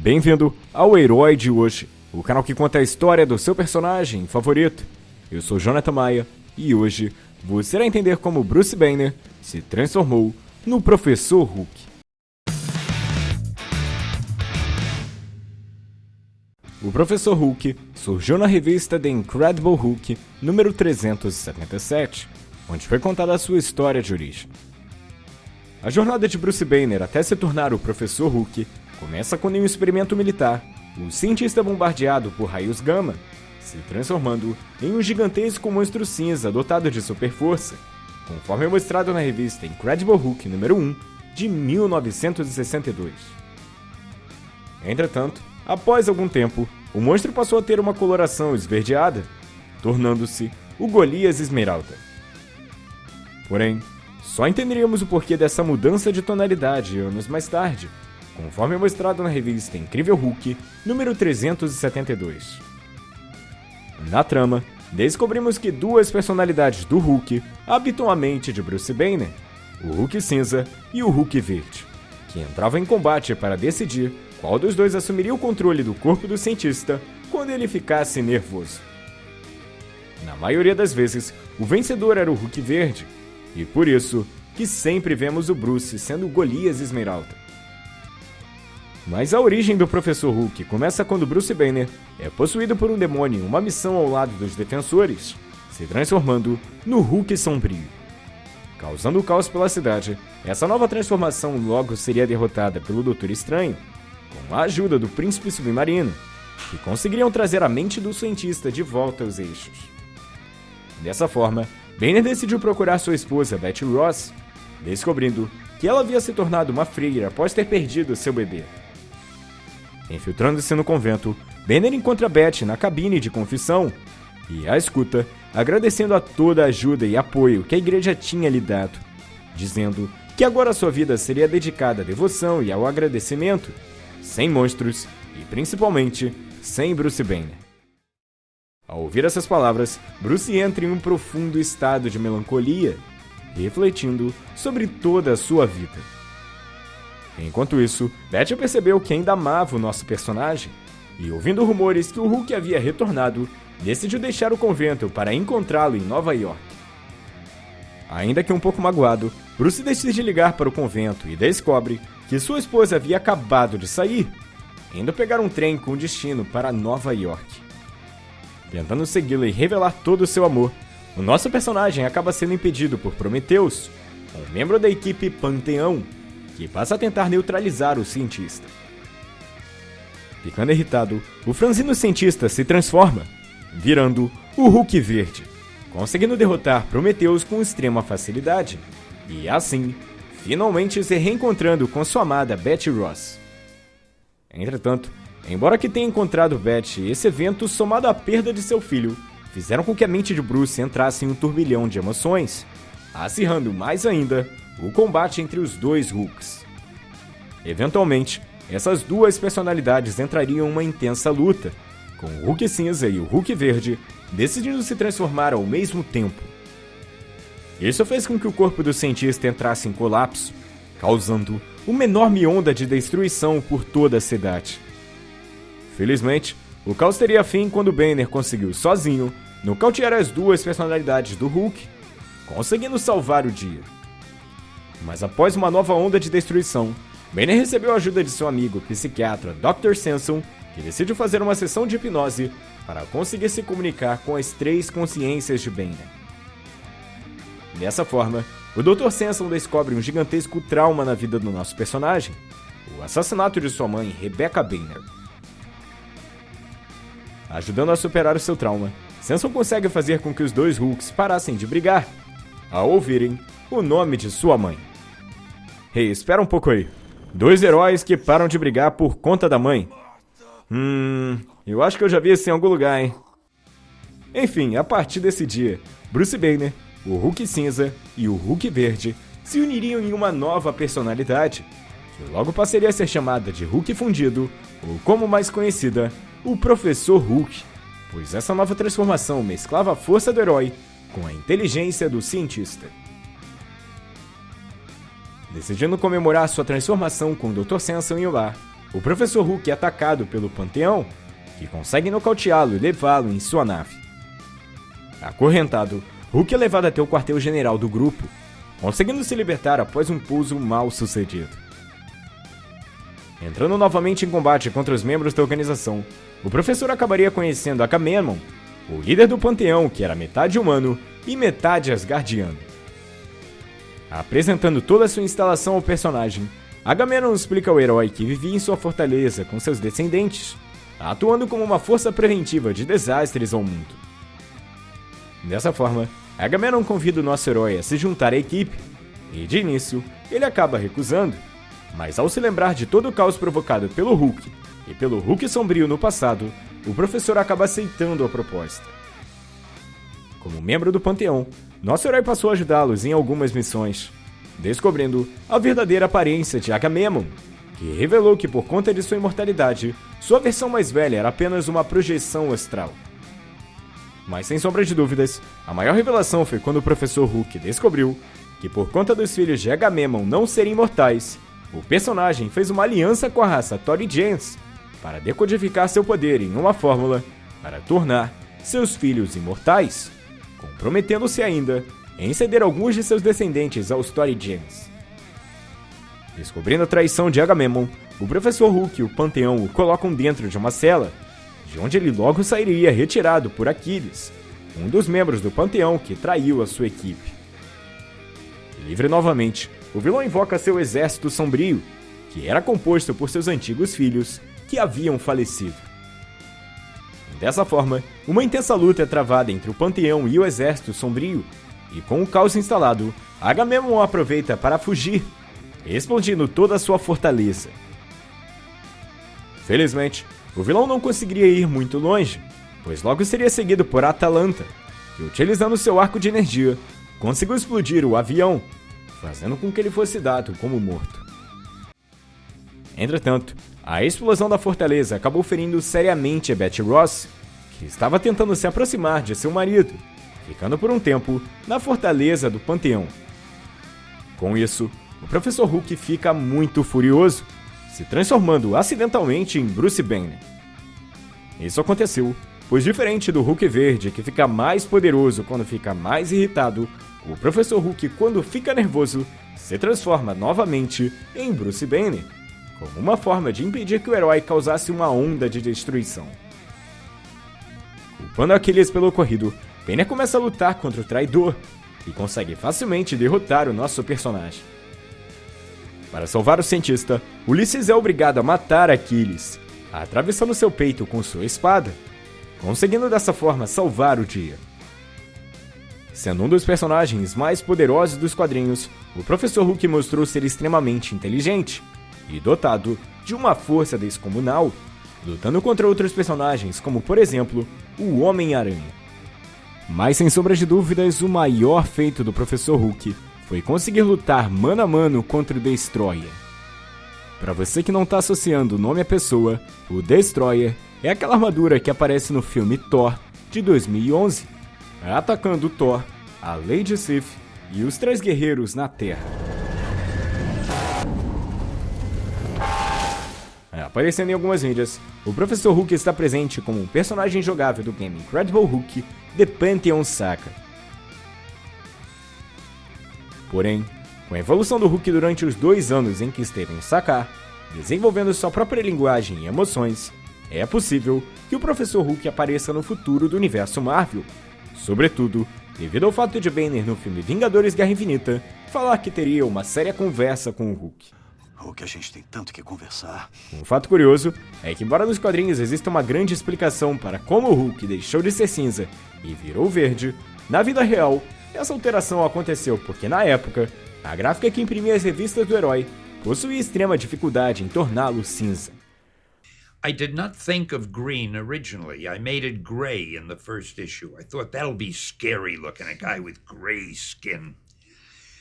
Bem-vindo ao Herói de hoje, o canal que conta a história do seu personagem favorito. Eu sou Jonathan Maia e hoje você irá entender como Bruce Banner se transformou no Professor Hulk. O Professor Hulk surgiu na revista The Incredible Hulk número 377, onde foi contada a sua história de origem. A jornada de Bruce Banner até se tornar o Professor Hulk começa em um experimento militar, o cientista bombardeado por raios gama, se transformando em um gigantesco monstro cinza dotado de super força, conforme mostrado na revista Incredible Hulk número 1 de 1962. Entretanto, Após algum tempo, o monstro passou a ter uma coloração esverdeada, tornando-se o Golias Esmeralda. Porém, só entenderíamos o porquê dessa mudança de tonalidade anos mais tarde, conforme mostrado na revista Incrível Hulk, número 372. Na trama, descobrimos que duas personalidades do Hulk habitam a mente de Bruce Banner, o Hulk cinza e o Hulk verde, que entravam em combate para decidir qual dos dois assumiria o controle do corpo do cientista quando ele ficasse nervoso. Na maioria das vezes, o vencedor era o Hulk Verde, e por isso que sempre vemos o Bruce sendo Golias Esmeralda. Mas a origem do Professor Hulk começa quando Bruce Banner é possuído por um demônio em uma missão ao lado dos defensores, se transformando no Hulk Sombrio. Causando caos pela cidade, essa nova transformação logo seria derrotada pelo Doutor Estranho, com a ajuda do príncipe submarino, que conseguiriam trazer a mente do cientista de volta aos eixos. Dessa forma, Banner decidiu procurar sua esposa Betty Ross, descobrindo que ela havia se tornado uma freira após ter perdido seu bebê. Infiltrando-se no convento, Banner encontra Betty na cabine de confissão e a escuta, agradecendo a toda a ajuda e apoio que a igreja tinha lhe dado, dizendo que agora sua vida seria dedicada à devoção e ao agradecimento, sem monstros e principalmente sem Bruce Banner. Ao ouvir essas palavras, Bruce entra em um profundo estado de melancolia, refletindo sobre toda a sua vida. Enquanto isso, Betty percebeu que ainda amava o nosso personagem e, ouvindo rumores que o Hulk havia retornado, decidiu deixar o convento para encontrá-lo em Nova York. Ainda que um pouco magoado, Bruce decide ligar para o convento e descobre que sua esposa havia acabado de sair, indo pegar um trem com destino para Nova York. Tentando segui-la e revelar todo o seu amor, o nosso personagem acaba sendo impedido por Prometheus, um membro da equipe Panteão, que passa a tentar neutralizar o cientista. Ficando irritado, o franzino cientista se transforma, virando o Hulk Verde, conseguindo derrotar Prometheus com extrema facilidade, e assim finalmente se reencontrando com sua amada Betty Ross. Entretanto, embora que tenha encontrado Betty, esse evento, somado à perda de seu filho, fizeram com que a mente de Bruce entrasse em um turbilhão de emoções, acirrando mais ainda o combate entre os dois Hulks. Eventualmente, essas duas personalidades entrariam em uma intensa luta, com o Hulk cinza e o Hulk verde decidindo se transformar ao mesmo tempo. Isso fez com que o corpo do cientista entrasse em colapso, causando uma enorme onda de destruição por toda a cidade. Felizmente, o caos teria fim quando Banner conseguiu sozinho nocautear as duas personalidades do Hulk, conseguindo salvar o dia. Mas após uma nova onda de destruição, Banner recebeu a ajuda de seu amigo psiquiatra Dr. Samson, que decidiu fazer uma sessão de hipnose para conseguir se comunicar com as três consciências de Banner. Dessa forma, o Dr. Samson descobre um gigantesco trauma na vida do nosso personagem, o assassinato de sua mãe, Rebecca Banner. Ajudando a superar o seu trauma, Samson consegue fazer com que os dois Hulks parassem de brigar, ao ouvirem o nome de sua mãe. Hey, espera um pouco aí. Dois heróis que param de brigar por conta da mãe. Hum, eu acho que eu já vi isso em algum lugar, hein? Enfim, a partir desse dia, Bruce Banner o Hulk cinza e o Hulk verde se uniriam em uma nova personalidade, que logo passaria a ser chamada de Hulk fundido, ou como mais conhecida, o Professor Hulk, pois essa nova transformação mesclava a força do herói com a inteligência do cientista. Decidindo comemorar sua transformação com o Dr. Samson em o lar, o Professor Hulk é atacado pelo Panteão, que consegue nocauteá-lo e levá-lo em sua nave. Acorrentado, Hulk é levado até o quartel-general do grupo, conseguindo se libertar após um pouso mal sucedido. Entrando novamente em combate contra os membros da organização, o professor acabaria conhecendo Agamemnon, o líder do panteão que era metade humano e metade asgardiano. Apresentando toda a sua instalação ao personagem, Agamemnon explica ao herói que vivia em sua fortaleza com seus descendentes, atuando como uma força preventiva de desastres ao mundo. Dessa forma, Agamemnon convida o nosso herói a se juntar à equipe, e de início, ele acaba recusando, mas ao se lembrar de todo o caos provocado pelo Hulk e pelo Hulk sombrio no passado, o professor acaba aceitando a proposta. Como membro do Panteão, nosso herói passou a ajudá-los em algumas missões, descobrindo a verdadeira aparência de Agamemnon, que revelou que por conta de sua imortalidade, sua versão mais velha era apenas uma projeção astral. Mas sem sombra de dúvidas, a maior revelação foi quando o professor Hulk descobriu que por conta dos filhos de Agamemnon não serem imortais, o personagem fez uma aliança com a raça Tori Gens para decodificar seu poder em uma fórmula para tornar seus filhos imortais, comprometendo-se ainda em ceder alguns de seus descendentes aos Tori Gens. Descobrindo a traição de Agamemnon, o professor Hulk e o Panteão o colocam dentro de uma cela, de onde ele logo sairia retirado por Aquiles, um dos membros do Panteão que traiu a sua equipe. Livre novamente, o vilão invoca seu exército sombrio, que era composto por seus antigos filhos que haviam falecido. Dessa forma, uma intensa luta é travada entre o Panteão e o Exército Sombrio, e com o caos instalado, Agamemnon aproveita para fugir, explodindo toda a sua fortaleza. Felizmente, o vilão não conseguiria ir muito longe, pois logo seria seguido por Atalanta, que utilizando seu arco de energia, conseguiu explodir o avião, fazendo com que ele fosse dado como morto. Entretanto, a explosão da fortaleza acabou ferindo seriamente Betty Ross, que estava tentando se aproximar de seu marido, ficando por um tempo na fortaleza do Panteão. Com isso, o professor Hulk fica muito furioso, se transformando acidentalmente em Bruce Banner. Isso aconteceu, pois diferente do Hulk verde que fica mais poderoso quando fica mais irritado, o professor Hulk quando fica nervoso se transforma novamente em Bruce Banner como uma forma de impedir que o herói causasse uma onda de destruição. Culpando Aquiles pelo ocorrido, Banner começa a lutar contra o traidor e consegue facilmente derrotar o nosso personagem. Para salvar o cientista, Ulisses é obrigado a matar Aquiles, atravessando seu peito com sua espada, conseguindo dessa forma salvar o dia. Sendo um dos personagens mais poderosos dos quadrinhos, o Professor Hulk mostrou ser extremamente inteligente e dotado de uma força descomunal, lutando contra outros personagens, como por exemplo o Homem-Aranha. Mas sem sombra de dúvidas, o maior feito do Professor Hulk foi conseguir lutar mano a mano contra o Destroyer. Para você que não está associando o nome à pessoa, o Destroyer é aquela armadura que aparece no filme Thor de 2011, atacando Thor, a Lady Sif e os três guerreiros na Terra. Aparecendo em algumas mídias, o Professor Hulk está presente como um personagem jogável do game Incredible Hulk The Pantheon Saga. Porém, com a evolução do Hulk durante os dois anos em que esteve em Sakar, desenvolvendo sua própria linguagem e emoções, é possível que o Professor Hulk apareça no futuro do universo Marvel, sobretudo devido ao fato de Banner no filme Vingadores Guerra Infinita falar que teria uma séria conversa com o Hulk. O que a gente tem tanto que conversar. Um fato curioso é que, embora nos quadrinhos exista uma grande explicação para como o Hulk deixou de ser cinza e virou verde, na vida real, essa alteração aconteceu porque, na época, a gráfica que imprimia as revistas do herói possuía extrema dificuldade em torná-lo cinza. I did not think of green originally. I made it gray in the first issue. I thought that'll be scary looking, a guy with gray skin.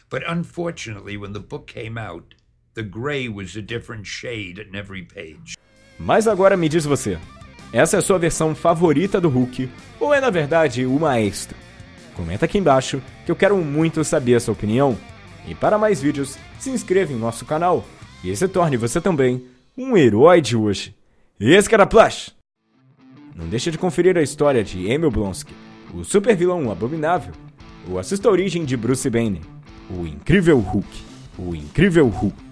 But unfortunately, when the book came out, The gray was a different shade in every page. Mas agora me diz você, essa é a sua versão favorita do Hulk ou é na verdade o maestro? Comenta aqui embaixo que eu quero muito saber a sua opinião. E para mais vídeos, se inscreva em nosso canal e se torne você também um herói de hoje. Esse cara Plush! Não deixe de conferir a história de Emil Blonsky, o super vilão abominável, ou assista a origem de Bruce Banner, o incrível Hulk, o incrível Hulk.